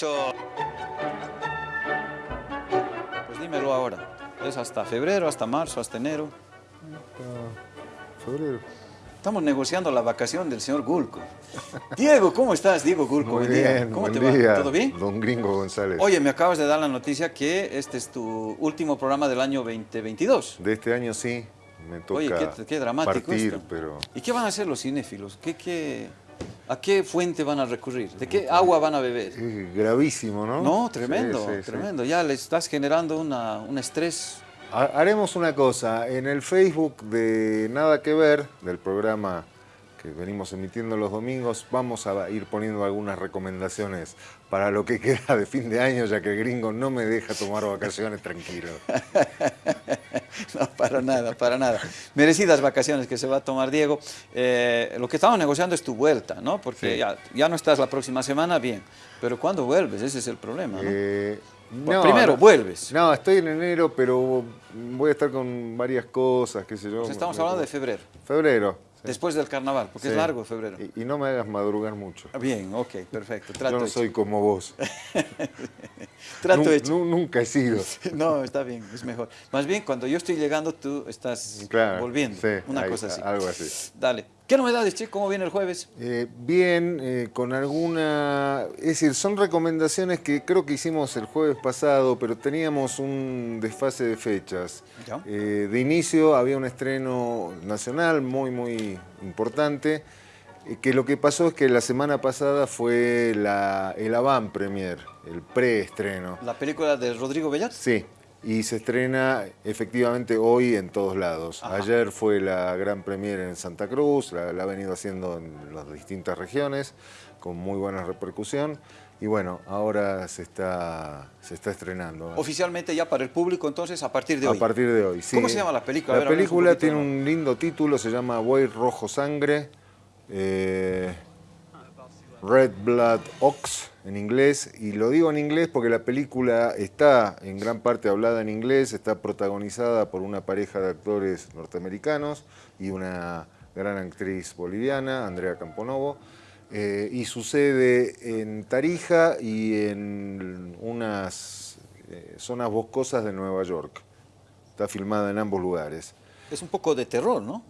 Eso. Pues dímelo ahora. ¿Es hasta febrero, hasta marzo, hasta enero? Febrero. Estamos negociando la vacación del señor Gulco. Diego, ¿cómo estás, Diego Gulco? Muy bien, ¿Cómo buen te día, va? ¿Todo bien? Don Gringo González. Oye, me acabas de dar la noticia que este es tu último programa del año 2022. De este año sí, me toca Oye, qué, qué dramático partir, esto. pero... ¿Y qué van a hacer los cinéfilos? ¿Qué, qué, ¿A qué fuente van a recurrir? ¿De qué agua van a beber? Es gravísimo, ¿no? No, tremendo, Sí, sí, sí. tremendo. Ya le estás generando una, un estrés. Ha- Haremos una cosa, en el Facebook de Nada que Ver, del programa que venimos emitiendo los domingos, vamos a ir poniendo algunas recomendaciones para lo que queda de fin de año, ya que el gringo no me deja tomar vacaciones tranquilo. No, para nada, para nada. Merecidas vacaciones que se va a tomar Diego. Eh, lo que estamos negociando es tu vuelta, ¿no? Porque Sí. ya, ya no estás la próxima semana, bien. Pero ¿cuándo vuelves? Ese es el problema, ¿no? Eh, primero, vuelves. No, estoy en enero, pero voy a estar con varias cosas, qué sé yo. Pues estamos hablando de febrero, Febrero. después del carnaval, porque es largo febrero. Y, y no me hagas madrugar mucho. Bien, ok, perfecto. Yo Trato no hecho. soy como vos. Trato Nu- hecho. nu- nunca he sido. No, está bien, es mejor. Más bien, cuando yo estoy llegando, tú estás Claro, volviendo. sí, una hay- cosa así. algo así. Dale. ¿Qué novedades, che? ¿Cómo viene el jueves? Eh, bien, eh, con alguna... Es decir, son recomendaciones que creo que hicimos el jueves pasado, pero teníamos un desfase de fechas. Ya. Eh, de inicio había un estreno nacional muy, muy importante, que lo que pasó es que la semana pasada fue la, el avant premier, el preestreno. La película de Rodrigo Bellat. Sí, y se estrena efectivamente hoy en todos lados. Ajá. Ayer fue la gran premiere en Santa Cruz, la, la ha venido haciendo en las distintas regiones, con muy buena repercusión. Y bueno, ahora se está, se está estrenando. Oficialmente ya para el público, entonces, a partir de A hoy. partir de hoy, sí. ¿Cómo se llama la película? A La ver, háblanos un película tiene un lindo título, se llama Buey Rojo Sangre, eh, Red Blood Ox en inglés, y lo digo en inglés porque la película está en gran parte hablada en inglés, está protagonizada por una pareja de actores norteamericanos y una gran actriz boliviana, Andrea Camponovo, eh, y sucede en Tarija y en unas eh, zonas boscosas de Nueva York. Está filmada en ambos lugares. Es un poco de terror, ¿no?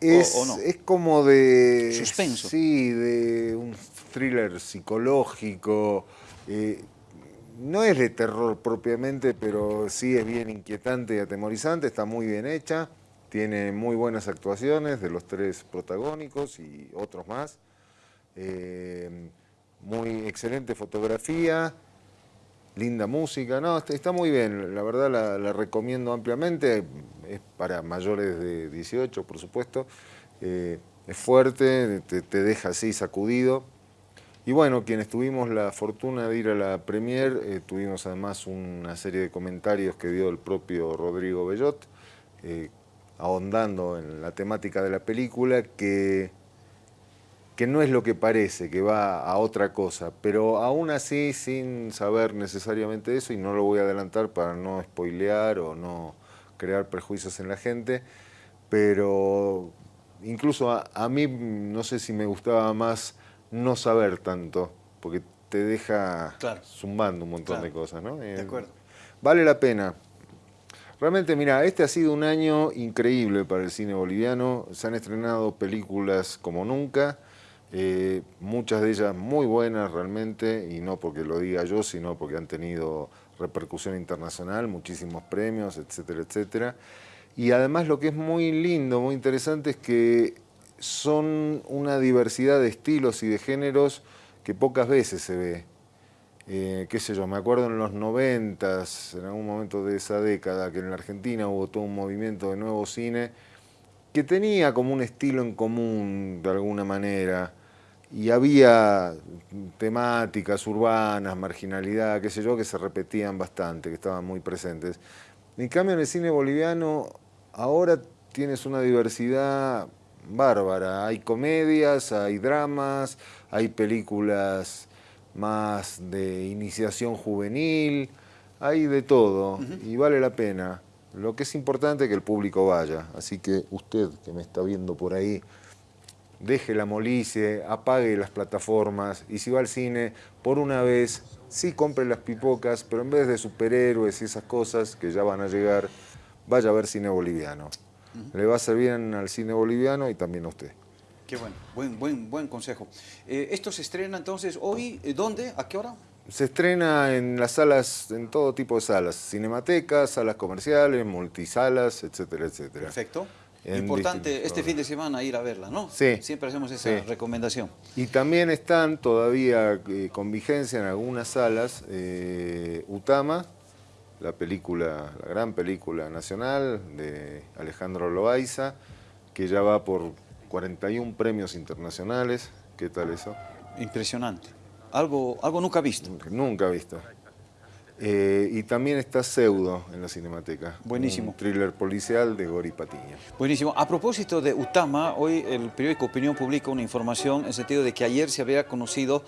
Es, o no? es como de... Suspenso. Sí, de un thriller psicológico. eh, no es de terror propiamente, pero sí es bien inquietante y atemorizante, está muy bien hecha, tiene muy buenas actuaciones de los tres protagónicos y otros más. Eh, muy excelente fotografía, linda música, no, está, muy bien, la verdad la, la recomiendo ampliamente, es para mayores de 18 por supuesto, Eh, es fuerte, te, te deja así sacudido. Y bueno, quienes tuvimos la fortuna de ir a la premier, eh, tuvimos además una serie de comentarios que dio el propio Rodrigo Bellot, eh, ahondando en la temática de la película, que que no es lo que parece, que va a otra cosa, pero aún así sin saber necesariamente eso, y no lo voy a adelantar para no spoilear o no crear prejuicios en la gente, pero incluso a, a mí no sé si me gustaba más no saber tanto, porque te deja Claro. zumbando un montón Claro. de cosas, ¿no? Eh, acuerdo. Vale la pena. Realmente, mira, este ha sido un año increíble para el cine boliviano. Se han estrenado películas como nunca, eh, muchas de ellas muy buenas realmente, y no porque lo diga yo, sino porque han tenido repercusión internacional, muchísimos premios, etcétera, etcétera. Y además lo que es muy lindo, muy interesante, es que son una diversidad de estilos y de géneros que pocas veces se ve eh, qué sé yo, me acuerdo en los noventas, en algún momento de esa década, que en la Argentina hubo todo un movimiento de nuevo cine que tenía como un estilo en común de alguna manera y había temáticas urbanas, marginalidad, qué sé yo, que se repetían bastante, que estaban muy presentes. En cambio, en el cine boliviano ahora tienes una diversidad bárbara. Hay comedias, hay dramas, hay películas más de iniciación juvenil, hay de todo y vale la pena. Lo que es importante es que el público vaya, así que usted que me está viendo por ahí, deje la molicie, apague las plataformas y si va al cine, por una vez sí compre las pipocas, pero en vez de superhéroes y esas cosas que ya van a llegar, vaya a ver cine boliviano. Le va a bien al cine boliviano y también a usted. Qué bueno, buen, buen, buen consejo. Eh, esto se estrena entonces hoy, eh, ¿dónde? ¿A qué hora? Se estrena en las salas, en todo tipo de salas, cinematecas, salas comerciales, multisalas, etcétera, etcétera. Perfecto. Importante este fin de semana ir a verla, ¿no? Sí. Siempre hacemos esa recomendación. Y también están todavía eh, con vigencia en algunas salas Utama, la película, la gran película nacional de Alejandro Loaiza, que ya va por 41 premios internacionales. ¿Qué tal eso? Impresionante. Algo, algo nunca visto. Nunca, visto. Eh, y también está Pseudo en la Cinemateca. Buenísimo. Un thriller policial de Gori Patiño. Buenísimo. A propósito de Utama, hoy el periódico Opinión publica una información en el sentido de que ayer se había conocido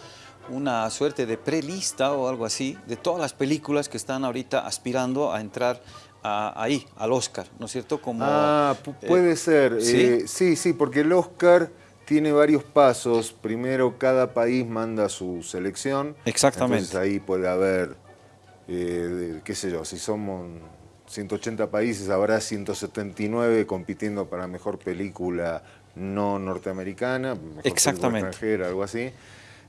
una suerte de prelista o algo así de todas las películas que están ahorita aspirando a entrar ahí, al Oscar, ¿no es cierto? Como, ah, puede eh, ser. ¿sí? Eh, ¿sí? sí, porque el Oscar tiene varios pasos. Primero, cada país manda su selección. Exactamente. Entonces ahí puede haber, eh, qué sé yo, si somos 180 países, habrá 179 compitiendo para mejor película no norteamericana, mejor Exactamente. extranjera, algo así.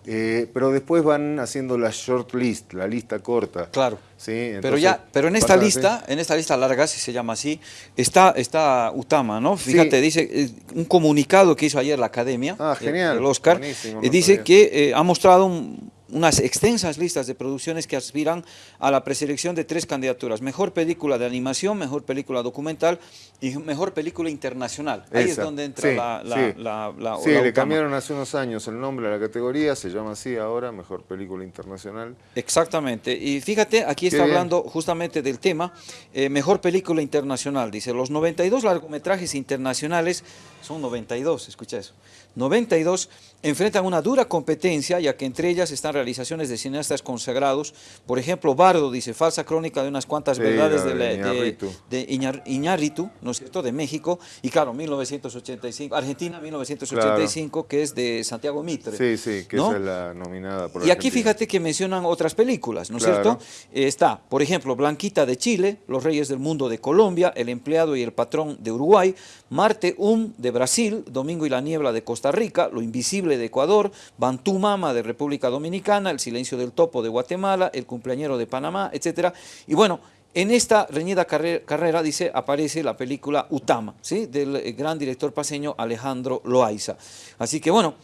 Eh, pero después van haciendo la short list, la lista corta. Claro. ¿sí? pero ya, pero en esta lista, en esta lista larga, si se llama así, está, está Utama, ¿no? Fíjate, dice eh, un comunicado que hizo ayer la Academia, ah, genial, el Oscar, eh, dice que ha mostrado un, unas extensas listas de producciones que aspiran a la preselección de tres candidaturas. Mejor película de animación, mejor película documental y mejor película internacional. Ahí es donde entra la, la, la, Sí, le cambiaron hace unos años el nombre a la categoría, se llama así ahora, mejor película internacional. Exactamente. Y fíjate, aquí está hablando justamente del tema, eh, mejor película internacional. Dice, los 92 largometrajes internacionales, son 92, escucha eso, 92 enfrentan una dura competencia, ya que entre ellas están realizaciones de cineastas consagrados. Por ejemplo, Bardo dice, falsa crónica de unas cuantas verdades de, de, Iñárritu, ¿no es cierto?, de México. Y claro, 1985, Argentina 1985, que es de Santiago Mitre. Sí, sí, que es la nominada por Y aquí fíjate que mencionan otras películas, ¿no es cierto? Eh, está, por ejemplo, Blanquita de Chile, Los Reyes del Mundo de Colombia, El Empleado y el Patrón de Uruguay, Marte Um de Brasil, Domingo y la Niebla de Costa Rica, Lo Invisible de Ecuador, Bantú Mama de República Dominicana, El Silencio del Topo de Guatemala, El Cumpleañero de Panamá, etc. Y bueno, en esta reñida carrera, dice, aparece la película Utama, ¿sí? del eh, gran director paseño Alejandro Loaiza. Así que bueno,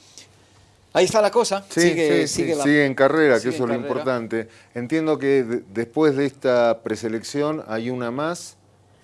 ahí está la cosa. sigue, sigue, en carrera, que eso es lo importante. Entiendo que después de esta preselección hay una más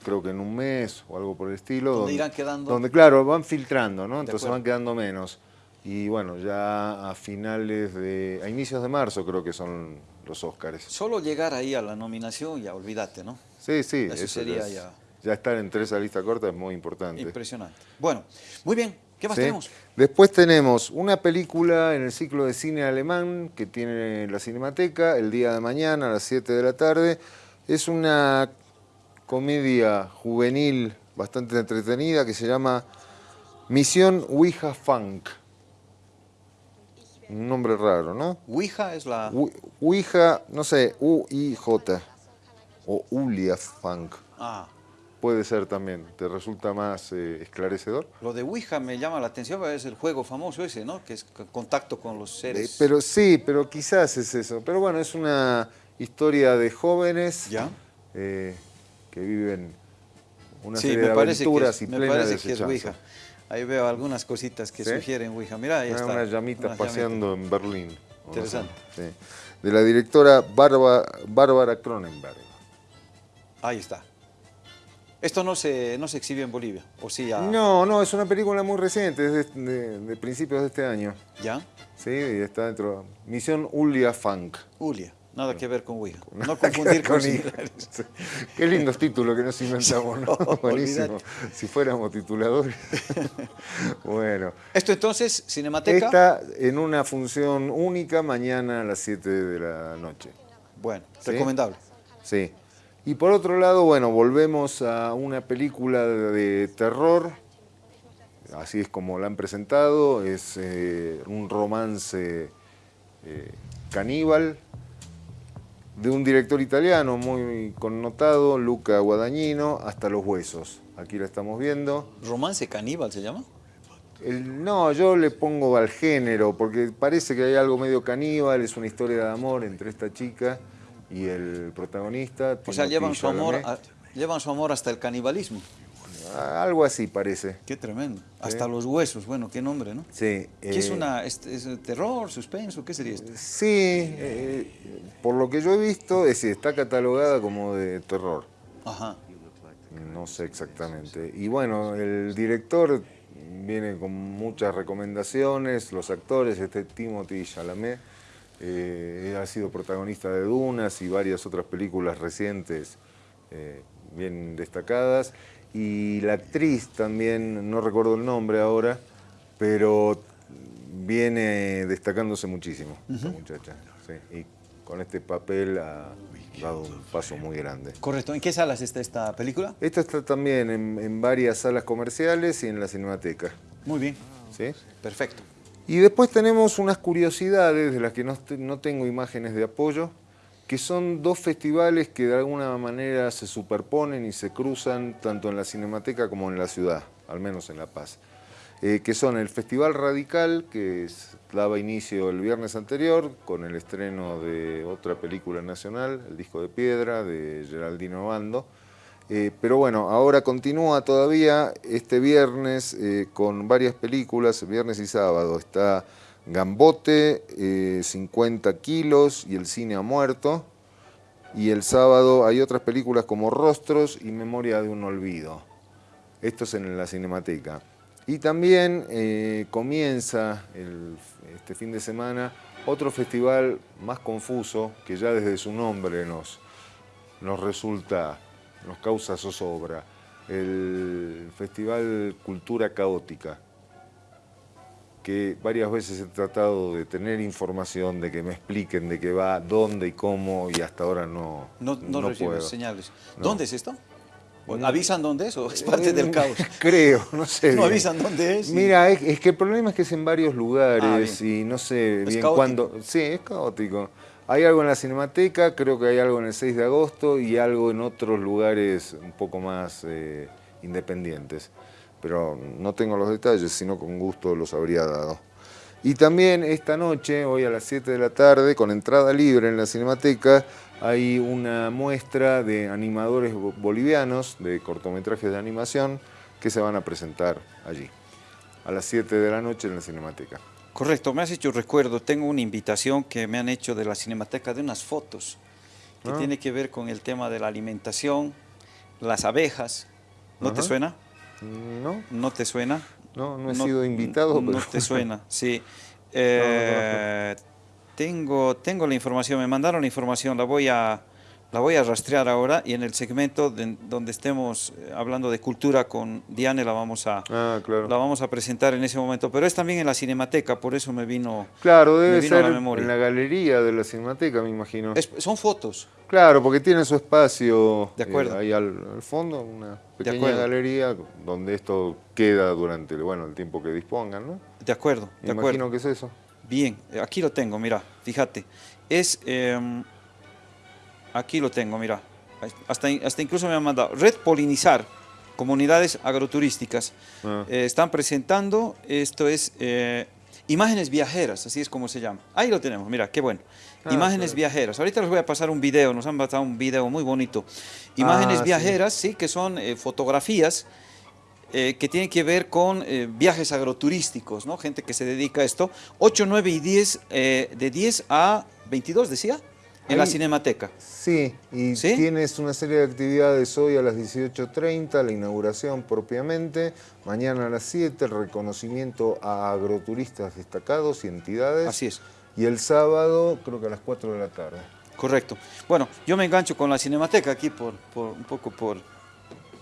creo que en un mes o algo por el estilo. Donde, irán quedando. Donde, claro, van filtrando, ¿no? Entonces van quedando menos. Y bueno, ya a finales de. a inicios de marzo creo que son los Óscares. Solo llegar ahí a la nominación, ya olvídate, ¿no? Sí, sí. Eso, sería ya. Ya estar entre esa lista corta es muy importante. Impresionante. Bueno, muy bien. ¿Qué más tenemos? Después tenemos una película en el ciclo de cine alemán que tiene la Cinemateca el día de mañana a las 7 de la tarde. Es una comedia juvenil bastante entretenida que se llama Misión Ouija Funk. Un nombre raro, ¿no? Ouija es la... Ouija, no sé, U-I-J. O Ulia Funk. Ah. Puede ser también, ¿te resulta más eh, esclarecedor? Lo de Ouija me llama la atención, es el juego famoso ese, ¿no? Que es contacto con los seres. Eh, pero sí, pero quizás es eso. Pero bueno, es una historia de jóvenes. ¿Ya? Eh, que viven una serie de aventuras y plenas me parece que es Ouija. Ahí veo algunas cositas que sugieren Ouija. Mira, ahí está. Unas llamitas paseando en Berlín. Interesante. De la directora Bárbara, Cronenberg. Ahí está. ¿Esto no se, no se exhibe en Bolivia? ¿O sí No, no, es una película muy reciente, es de, de, principios de este año. ¿Ya? Sí, y está dentro. Misión Ulia Funk. Ulia. Nada que ver con Ouija. No confundir con, Qué lindos títulos que nos inventamos, ¿no? Buenísimo. Si fuéramos tituladores. bueno. ¿Esto entonces, Cinemateca? Está en una función única mañana a las 7 de la noche. Bueno, recomendable. Sí. Y por otro lado, bueno, volvemos a una película de terror. Así es como la han presentado. Es eh, un romance eh, caníbal de un director italiano muy connotado, Luca Guadagnino, hasta los huesos. Aquí la estamos viendo. ¿Romance caníbal se llama? no, yo le pongo al género, porque parece que hay algo medio caníbal, es una historia de amor entre esta chica y el protagonista. O sea, llevan su, amor llevan su amor hasta el canibalismo. Algo así parece. Qué tremendo. Hasta los huesos, bueno, qué nombre, ¿no? Sí. ¿Qué es eh, una es, terror, suspenso? ¿Qué sería esto? Sí, eh, por lo que yo he visto, es, está catalogada como de terror. Ajá. No sé exactamente. Y bueno, el director viene con muchas recomendaciones, los actores, este Timothy Chalamet, eh, ha sido protagonista de Dunas y varias otras películas recientes bien destacadas y la actriz también, no recuerdo el nombre ahora, pero viene destacándose muchísimo, esta muchacha. y con este papel ha dado un paso muy grande. Correcto. ¿En qué salas está esta película? Esta está también en, varias salas comerciales y en la Cinemateca. Muy bien. ¿Sí? Perfecto. Y después tenemos unas curiosidades de las que no, no tengo imágenes de apoyo, que son dos festivales que de alguna manera se superponen y se cruzan tanto en la Cinemateca como en la ciudad, al menos en La Paz. Eh, que son el Festival Radical, que daba inicio el viernes anterior con el estreno de otra película nacional, El Disco de Piedra, de Geraldino Bando. Eh, pero bueno, ahora continúa todavía este viernes eh, con varias películas, viernes y sábado. Está Gambote, 50 eh, kilos y El cine ha muerto. Y el sábado hay otras películas como Rostros y Memoria de un olvido. Esto es en la Cinemateca. Y también eh, comienza este fin de semana otro festival más confuso que ya desde su nombre nos, nos resulta, nos causa zozobra. El Festival Cultura Caótica que varias veces he tratado de tener información, de que me expliquen de qué va, dónde y cómo, y hasta ahora no No, no, señales. ¿Dónde es esto? ¿Avisan dónde es o es parte del caos? Creo, no sé. ¿No avisan dónde es? Mira, es, que el problema es que es en varios lugares ah, y no sé bien cuándo. Sí, es caótico. Hay algo en la Cinemateca, creo que hay algo en el 6 de agosto y algo en otros lugares un poco más eh, independientes pero no tengo los detalles, sino con gusto los habría dado. Y también esta noche, hoy a las 7 de la tarde, con entrada libre en la Cinemateca, hay una muestra de animadores bolivianos, de cortometrajes de animación, que se van a presentar allí, a las 7 de la noche en la Cinemateca. Correcto, me has hecho recuerdo, tengo una invitación que me han hecho de la Cinemateca de unas fotos, que ah. tiene que ver con el tema de la alimentación, las abejas, ¿no te suena? No. ¿No te suena? No, no he sido invitado. No te suena, sí. Eh, tengo, tengo la información, me mandaron la información, la voy a, la voy a rastrear ahora y en el segmento donde estemos eh, hablando de cultura con Diane la vamos a ah, la vamos a presentar en ese momento, pero es también en la Cinemateca, por eso me vino Claro, debe ser la en la galería de la Cinemateca, me imagino. son fotos. Claro, porque tiene su espacio de acuerdo. Eh, ahí al, fondo, una pequeña galería donde esto queda durante bueno, el tiempo que dispongan, ¿no? De acuerdo, de me imagino que es eso. Bien, aquí lo tengo, mira, fíjate. Es... Em, Aquí lo tengo, mira. Hasta, hasta incluso me han mandado. Red Polinizar, comunidades agroturísticas. Ah. Eh, están presentando, esto es eh, imágenes viajeras, así es como se llama. Ahí lo tenemos, mira, qué bueno. Ah, imágenes viajeras. Ahorita les voy a pasar un video, nos han pasado un video muy bonito. Imágenes ah, viajeras, sí. que son eh, fotografías que tienen que ver con viajes agroturísticos, ¿no? Gente que se dedica a esto. 8, 9 y 10, de 10 a 22, decía. En la Cinemateca. Sí, y tienes una serie de actividades hoy a las 18.30, la inauguración propiamente, mañana a las 7, el reconocimiento a agroturistas destacados y entidades. Así es. Y el sábado, creo que a las 4 de la tarde. Correcto. Bueno, yo me engancho con la Cinemateca aquí por, por un poco por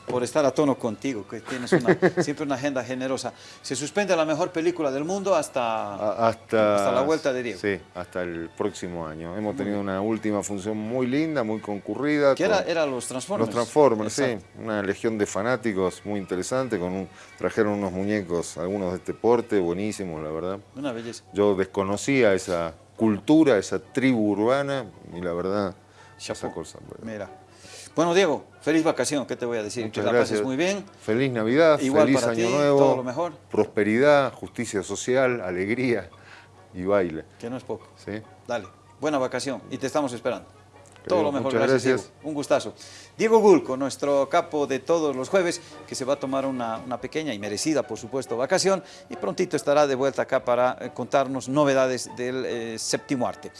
por estar a tono contigo, que tienes siempre una agenda generosa. Se suspende la mejor película del mundo hasta, hasta, la vuelta de Diego. Sí, hasta el próximo año. Hemos tenido una última función muy linda, muy concurrida. ¿Qué era, era los Transformers? Los Transformers, sí. Una legión de fanáticos muy interesante. Con trajeron unos muñecos, algunos de este porte, buenísimos, la verdad. Una belleza. Yo desconocía esa cultura, esa tribu urbana, y la verdad esa cosa. Mira. Bueno, Diego, feliz vacación, ¿qué te voy a decir? Muchas que la gracias. pases muy bien. Feliz Navidad, Igual feliz para Año ti, Nuevo. todo lo mejor. Prosperidad, justicia social, alegría y baile. Que no es poco. ¿sí? Dale, buena vacación y te estamos esperando. Todo lo mejor, muchas gracias, gracias. Diego. Un gustazo. Diego Gulco, nuestro capo de todos los jueves, que se va a tomar una, una pequeña y merecida, por supuesto, vacación y prontito estará de vuelta acá para eh, contarnos novedades del eh, séptimo arte.